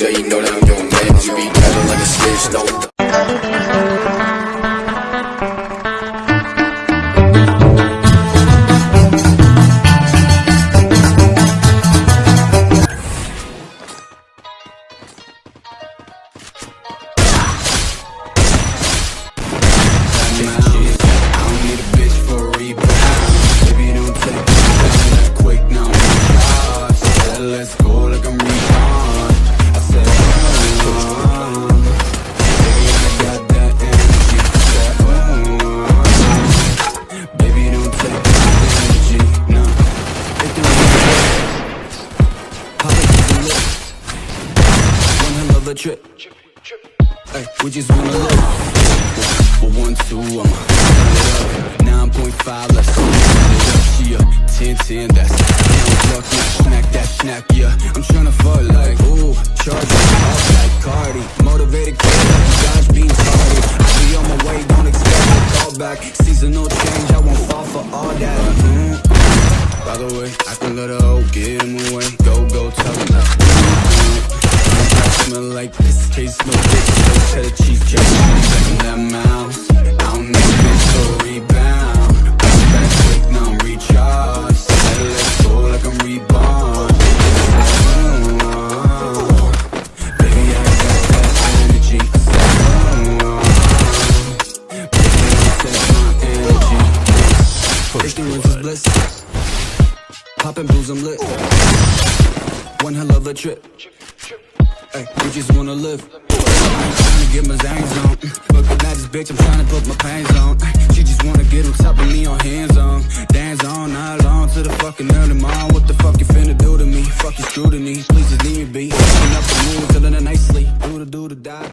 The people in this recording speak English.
Yeah, you know that I'm your man. You be better like a snitch, no. I don't need a bitch for a rebound. Baby, don't take it that quick. Now I'm off. Let's go like a a trip. Ay, we just wanna live. Well, one, two, I'm a 9.5, let's go. She a 10, 10, that's Count luck, now snack that snack, yeah. I'm tryna fuck like, ooh, charge up like Cardi. Motivated kid, like Dodge being tardy. I be on my way, don't expect a call back. Seasonal change, I won't fall for all that. Mm. By the way, I can let her hoe get in my way. Go, go, tell them that. Smell like this, taste no dick, no cheddar cheese, just in that mouse. Ignorance is bliss. Poppin' blues, I'm lit. One hell of a trip. Ay, we just wanna live. Tryna get my zangs on. Looking at this bitch, I'm tryna put my pains on. She just wanna get on top of me on hands on. Dance on, night long to the fucking early morning. What the fuck you finna do to me? Fuck your scrutiny. Please just leave me be. Up the mood, feeling a nice sleep. Do the do the die.